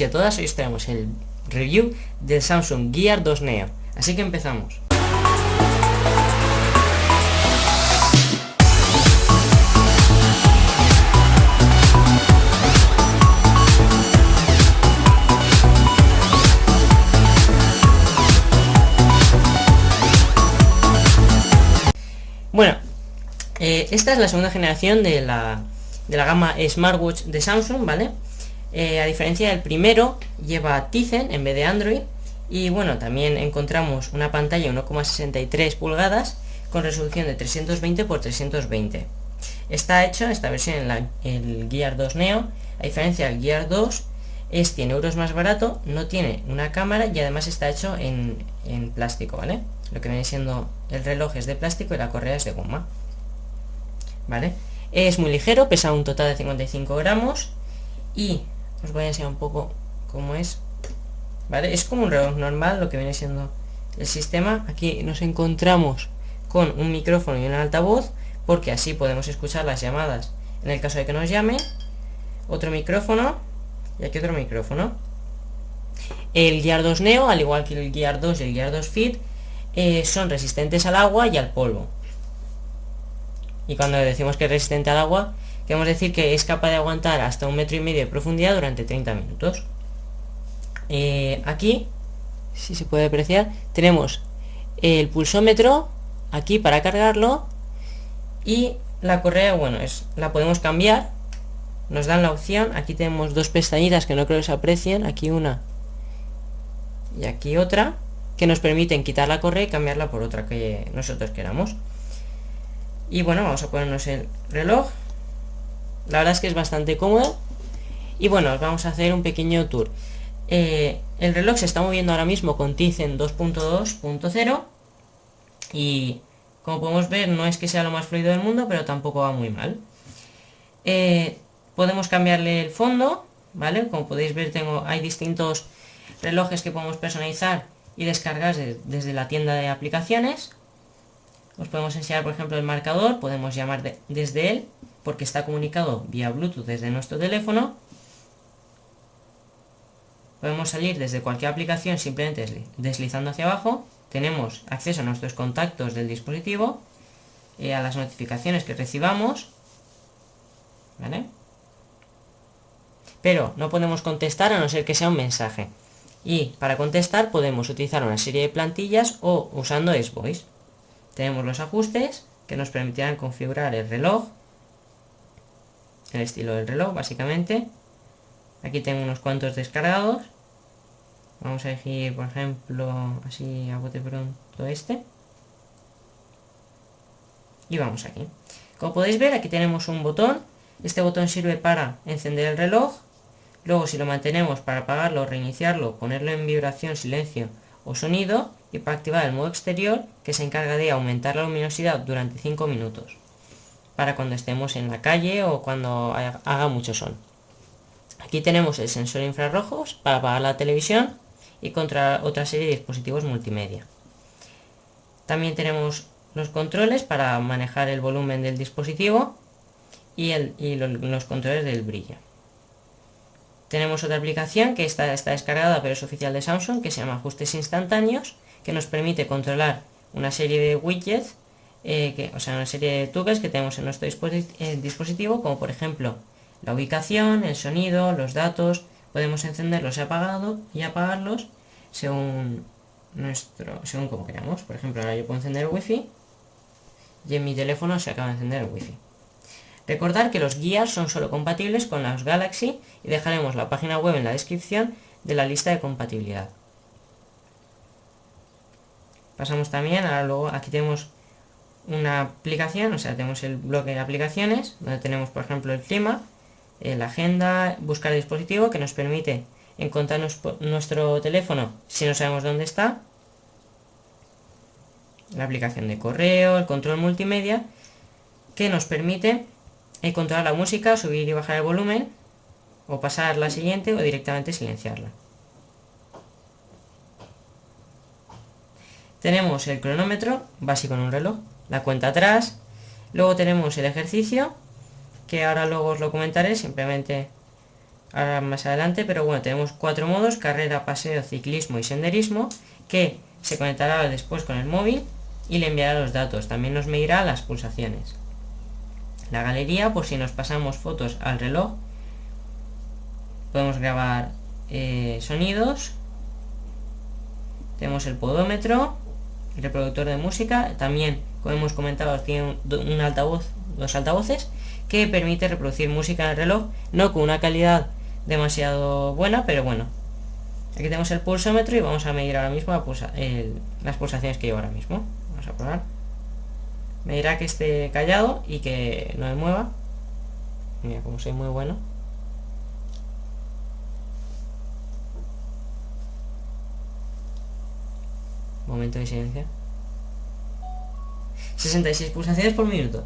Y a todas hoy os traemos el review del Samsung Gear 2 Neo. Así que empezamos. Bueno, eh, esta es la segunda generación de la, de la gama Smartwatch de Samsung, ¿vale? Eh, a diferencia del primero, lleva Tizen en vez de Android. Y bueno, también encontramos una pantalla 1,63 pulgadas con resolución de 320 x 320. Está hecho esta versión en el Gear 2 Neo, a diferencia del Gear 2, es 100 euros más barato, no tiene una cámara y además está hecho en, en plástico, ¿vale? Lo que viene siendo el reloj es de plástico y la correa es de goma. ¿Vale? Es muy ligero, pesa un total de 55 gramos y os voy a enseñar un poco cómo es. ¿Vale? Es como un reloj normal, lo que viene siendo el sistema. Aquí nos encontramos con un micrófono y un altavoz, porque así podemos escuchar las llamadas en el caso de que nos llame. Otro micrófono y aquí otro micrófono. El Gear 2 Neo, al igual que el Gear 2 y el Gear 2 Fit, eh, son resistentes al agua y al polvo. Y cuando decimos que es resistente al agua, queremos decir que es capaz de aguantar hasta un metro y medio de profundidad durante 30 minutos. Eh, aquí, si se puede apreciar, tenemos el pulsómetro aquí para cargarlo y la correa, bueno, es la podemos cambiar. Nos dan la opción, aquí tenemos dos pestañitas que no creo que se aprecien, aquí una y aquí otra que nos permiten quitar la correa y cambiarla por otra que nosotros queramos. Y bueno, vamos a ponernos el reloj. La verdad es que es bastante cómodo. Y bueno, vamos a hacer un pequeño tour. Eh, el reloj se está moviendo ahora mismo con Tizen 2.2.0 y como podemos ver no es que sea lo más fluido del mundo, pero tampoco va muy mal. Eh, podemos cambiarle el fondo, ¿vale? Como podéis ver tengo, hay distintos relojes que podemos personalizar y descargar desde la tienda de aplicaciones. Os podemos enseñar, por ejemplo, el marcador, podemos llamar desde él, porque está comunicado vía Bluetooth desde nuestro teléfono. Podemos salir desde cualquier aplicación simplemente deslizando hacia abajo. Tenemos acceso a nuestros contactos del dispositivo, eh, a las notificaciones que recibamos. ¿Vale? Pero no podemos contestar a no ser que sea un mensaje. Y para contestar podemos utilizar una serie de plantillas o usando S-Voice. Tenemos los ajustes que nos permitirán configurar el reloj, el estilo del reloj básicamente. Aquí tengo unos cuantos descargados. Vamos a elegir, por ejemplo, así a bote pronto este. Y vamos aquí. Como podéis ver, aquí tenemos un botón. Este botón sirve para encender el reloj Luego si lo mantenemos para apagarlo, reiniciarlo, ponerlo en vibración, silencio o sonido y para activar el modo exterior que se encarga de aumentar la luminosidad durante 5 minutos para cuando estemos en la calle o cuando haga mucho sol. Aquí tenemos el sensor infrarrojos para apagar la televisión y contra otra serie de dispositivos multimedia. También tenemos los controles para manejar el volumen del dispositivo y, los controles del brillo. Tenemos otra aplicación que está, está descargada pero es oficial de Samsung que se llama Ajustes Instantáneos que nos permite controlar una serie de widgets, eh, o sea, una serie de toggles que tenemos en nuestro eh, dispositivo como por ejemplo la ubicación, el sonido, los datos, podemos encenderlos y, y apagarlos según nuestro según como queramos. Por ejemplo, ahora yo puedo encender el wifi y en mi teléfono se acaba de encender el wifi. Recordar que los guías son solo compatibles con los Galaxy y dejaremos la página web en la descripción de la lista de compatibilidad. Pasamos también, ahora luego aquí tenemos una aplicación, o sea, tenemos el bloque de aplicaciones, donde tenemos por ejemplo el clima, eh, la agenda, buscar dispositivo, que nos permite encontrar nuestro teléfono si no sabemos dónde está, la aplicación de correo, el control multimedia, que nos permite controlar la música, subir y bajar el volumen, o pasar la siguiente o directamente silenciarla. Tenemos el cronómetro, básico en un reloj, la cuenta atrás, luego tenemos el ejercicio, que ahora luego os lo comentaré, simplemente ahora más adelante, pero bueno, tenemos cuatro modos, carrera, paseo, ciclismo y senderismo, que se conectará después con el móvil y le enviará los datos. También nos medirá las pulsaciones. La galería, por si nos pasamos fotos al reloj, podemos grabar eh, sonidos. Tenemos el podómetro, reproductor de música, también, como hemos comentado, tiene un altavoz, dos altavoces, que permite reproducir música en el reloj, no con una calidad demasiado buena, pero bueno. Aquí tenemos el pulsómetro y vamos a medir ahora mismo las pulsaciones que llevo ahora mismo. Vamos a probar. Me dirá que esté callado y que no me mueva. Mira, como soy muy bueno. Momento de silencio. 66 pulsaciones por minuto.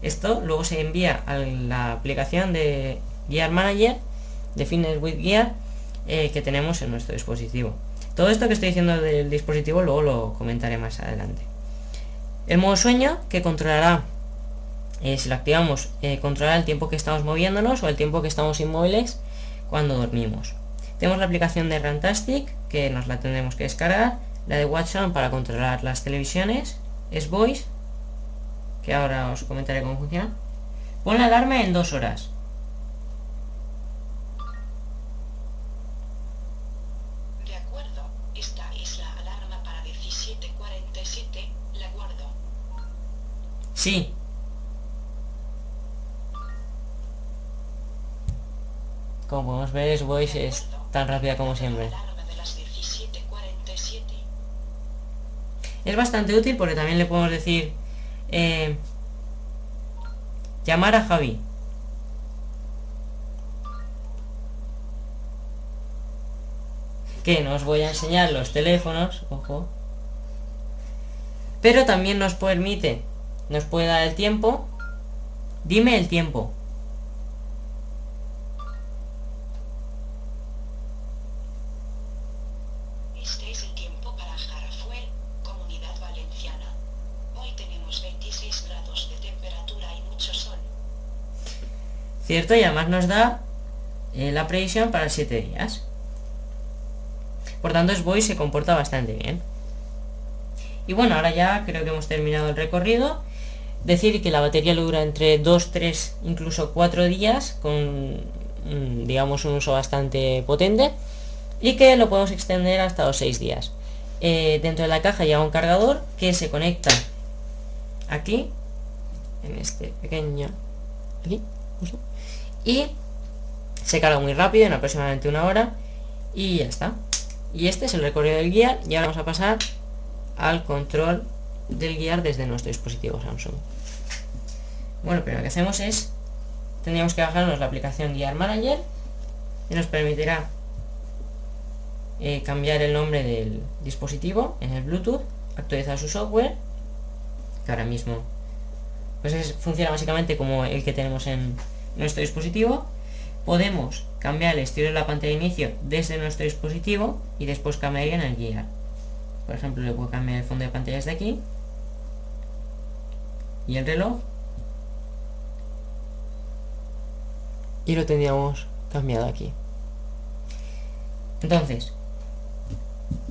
Esto luego se envía a la aplicación de Gear Manager de Fitness with Gear eh, que tenemos en nuestro dispositivo. Todo esto que estoy diciendo del dispositivo luego lo comentaré más adelante. El modo sueño que controlará, eh, si lo activamos, eh, controlará el tiempo que estamos moviéndonos o el tiempo que estamos inmóviles cuando dormimos. Tenemos la aplicación de Rantastic que nos la tendremos que descargar, la de WatchOn para controlar las televisiones, es Voice, que ahora os comentaré cómo funciona. Pon la alarma en dos horas. Sí. Como podemos ver, es Voice es tan rápida como siempre. Es bastante útil porque también le podemos decir eh, llamar a Javi. Que no os voy a enseñar los teléfonos, ojo. Pero también nos permite nos puede dar el tiempo. Dime el tiempo. Este es el tiempo para Jarafuel, Comunidad Valenciana. Hoy tenemos 26 grados de temperatura y mucho sol. Cierto, y además nos da eh, la previsión para 7 días. Por tanto, Voice se comporta bastante bien. Y bueno, ahora ya creo que hemos terminado el recorrido Decir que la batería dura entre 2, 3, incluso 4 días con, mm, digamos, un uso bastante potente y que lo podemos extender hasta los 6 días. Eh, dentro de la caja lleva un cargador que se conecta aquí, en este pequeño, aquí, y se carga muy rápido, en aproximadamente una hora, y ya está. Y este es el recorrido del guía, y ahora vamos a pasar al control del guiar desde nuestro dispositivo Samsung. Bueno, lo primero que hacemos es, tendríamos que bajarnos la aplicación Guiar Manager y nos permitirá eh, cambiar el nombre del dispositivo en el Bluetooth, actualizar su software, que ahora mismo pues funciona básicamente como el que tenemos en nuestro dispositivo. Podemos cambiar el estilo de la pantalla de inicio desde nuestro dispositivo y después cambiaría en el guiar. Por ejemplo, le puedo cambiar el fondo de pantalla desde aquí y el reloj y lo tendríamos cambiado aquí entonces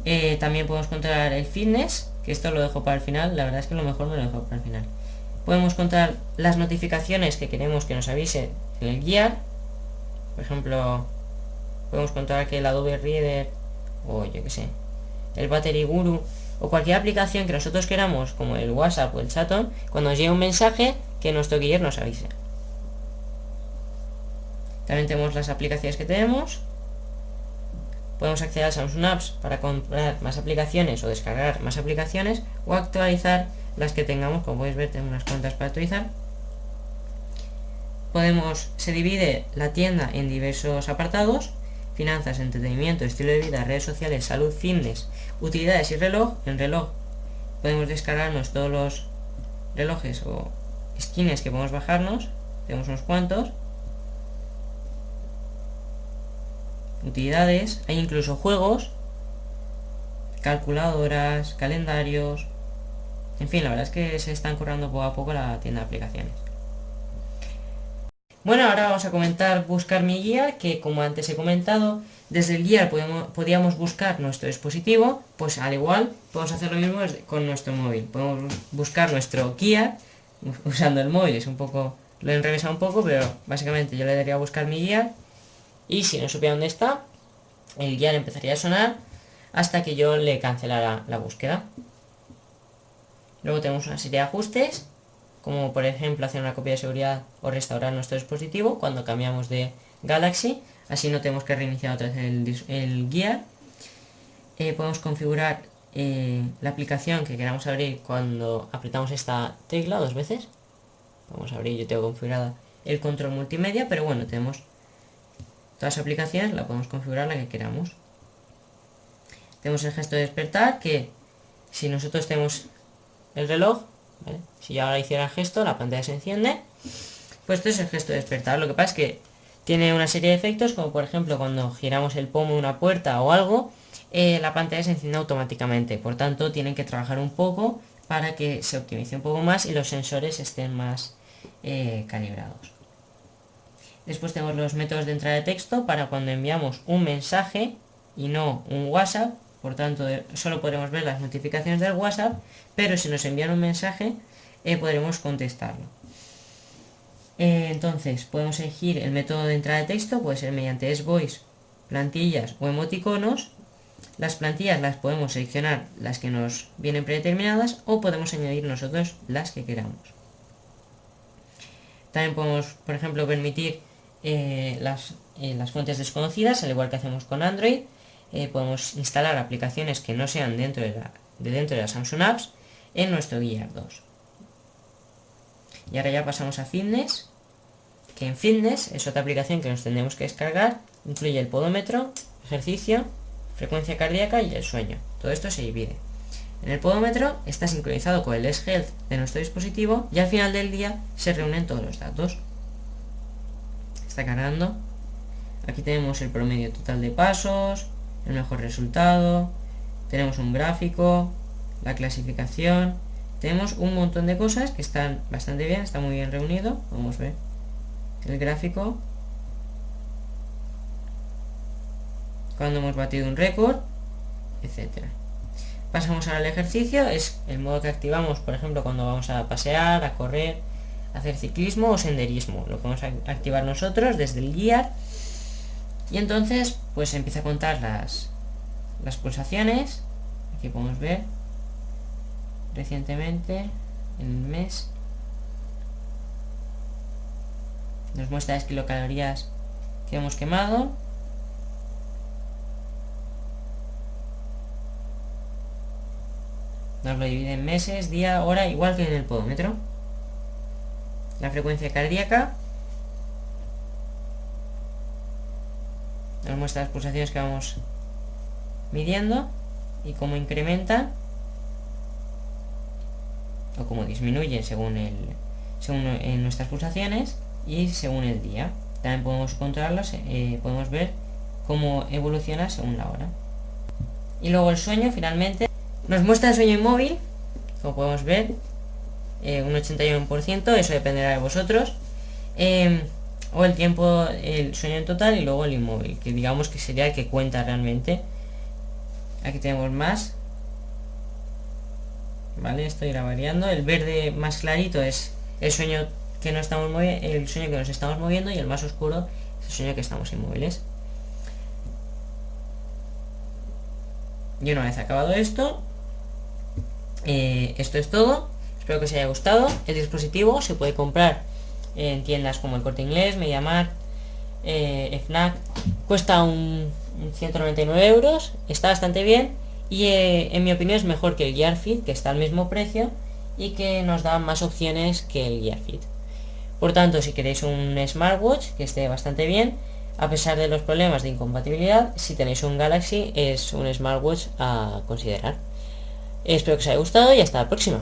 eh, también podemos controlar el fitness que esto lo dejo para el final la verdad es que lo mejor me lo dejo para el final podemos controlar las notificaciones que queremos que nos avise en el guiar por ejemplo podemos controlar que el Adobe Reader o yo que sé el Battery Guru o cualquier aplicación que nosotros queramos, como el WhatsApp o el Chaton, cuando nos llegue un mensaje, que nuestro guiar nos avise. También tenemos las aplicaciones que tenemos. Podemos acceder a Samsung Apps para comprar más aplicaciones o descargar más aplicaciones o actualizar las que tengamos. Como podéis ver, tenemos unas cuantas para actualizar. Podemos, se divide la tienda en diversos apartados finanzas, entretenimiento, estilo de vida, redes sociales, salud, fitness, utilidades y reloj. En reloj podemos descargarnos todos los relojes o skins que podemos bajarnos. Tenemos unos cuantos. Utilidades, hay incluso juegos, calculadoras, calendarios. En fin, la verdad es que se están currando poco a poco la tienda de aplicaciones. Bueno, ahora vamos a comentar buscar mi guía, que como antes he comentado, desde el guía podíamos buscar nuestro dispositivo, pues al igual podemos hacer lo mismo con nuestro móvil. Podemos buscar nuestro guía usando el móvil, es un poco, lo he enrevesado un poco, pero básicamente yo le daría a buscar mi guía y si no supiera dónde está, el guía empezaría a sonar hasta que yo le cancelara la búsqueda. Luego tenemos una serie de ajustes como por ejemplo hacer una copia de seguridad o restaurar nuestro dispositivo cuando cambiamos de Galaxy, así no tenemos que reiniciar otra vez el, el guía. Eh, podemos configurar eh, la aplicación que queramos abrir cuando apretamos esta tecla dos veces. Vamos a abrir, yo tengo configurada el control multimedia, pero bueno, tenemos todas las aplicaciones, la podemos configurar la que queramos. Tenemos el gesto de despertar, que si nosotros tenemos el reloj, si yo ahora hiciera gesto, la pantalla se enciende. Pues esto es el gesto de despertar. Lo que pasa es que tiene una serie de efectos, como por ejemplo cuando giramos el pomo de una puerta o algo, eh, la pantalla se enciende automáticamente. Por tanto, tienen que trabajar un poco para que se optimice un poco más y los sensores estén más eh, calibrados. Después tenemos los métodos de entrada de texto para cuando enviamos un mensaje y no un WhatsApp, por tanto solo podremos ver las notificaciones del WhatsApp, pero si nos envían un mensaje eh, podremos contestarlo. Eh, entonces podemos elegir el método de entrada de texto, puede ser mediante S-Voice, plantillas o emoticonos. Las plantillas las podemos seleccionar las que nos vienen predeterminadas o podemos añadir nosotros las que queramos. También podemos, por ejemplo, permitir eh, las, las fuentes desconocidas, al igual que hacemos con Android, eh, podemos instalar aplicaciones que no sean dentro de, la, de dentro de la Samsung Apps en nuestro Gear 2. Y ahora ya pasamos a Fitness, que en Fitness es otra aplicación que nos tendremos que descargar, incluye el podómetro, ejercicio, frecuencia cardíaca y el sueño. Todo esto se divide. En el podómetro está sincronizado con el S-Health de nuestro dispositivo y al final del día se reúnen todos los datos. Está cargando. Aquí tenemos el promedio total de pasos, el mejor resultado, tenemos un gráfico, la clasificación, tenemos un montón de cosas que están bastante bien, está muy bien reunido, vamos a ver el gráfico, cuando hemos batido un récord, etcétera. Pasamos ahora al ejercicio, es el modo que activamos, por ejemplo, cuando vamos a pasear, a correr, a hacer ciclismo o senderismo. Lo podemos activar nosotros desde el guiar y entonces, pues empieza a contar las, las pulsaciones. Aquí podemos ver recientemente, en el mes. Nos muestra las kilocalorías que hemos quemado. Nos lo divide en meses, día, hora, igual que en el podómetro. La frecuencia cardíaca nos muestra las pulsaciones que vamos midiendo y cómo incrementan o cómo disminuyen según el según en nuestras pulsaciones y según el día. También podemos controlarlas eh, podemos ver cómo evoluciona según la hora. Y luego el sueño finalmente nos muestra el sueño inmóvil. Como podemos ver eh, un 81% eso dependerá de vosotros. Eh, o el tiempo, el sueño en total y luego el inmóvil, que digamos que sería el que cuenta realmente. Aquí tenemos más. Vale, esto irá variando. El verde más clarito es el sueño que no estamos el sueño que nos estamos moviendo y el más oscuro es el sueño que estamos inmóviles. Y una vez acabado esto, eh, esto es todo. Espero que os haya gustado. El dispositivo se puede comprar en tiendas como el Corte Inglés, Mediamar, eh, FNAC. Cuesta un, 199 euros, está bastante bien y eh, en mi opinión es mejor que el Gearfit, que está al mismo precio y que nos da más opciones que el Gearfit. Por tanto, si queréis un smartwatch que esté bastante bien, a pesar de los problemas de incompatibilidad, si tenéis un Galaxy es un smartwatch a considerar. Espero que os haya gustado y hasta la próxima.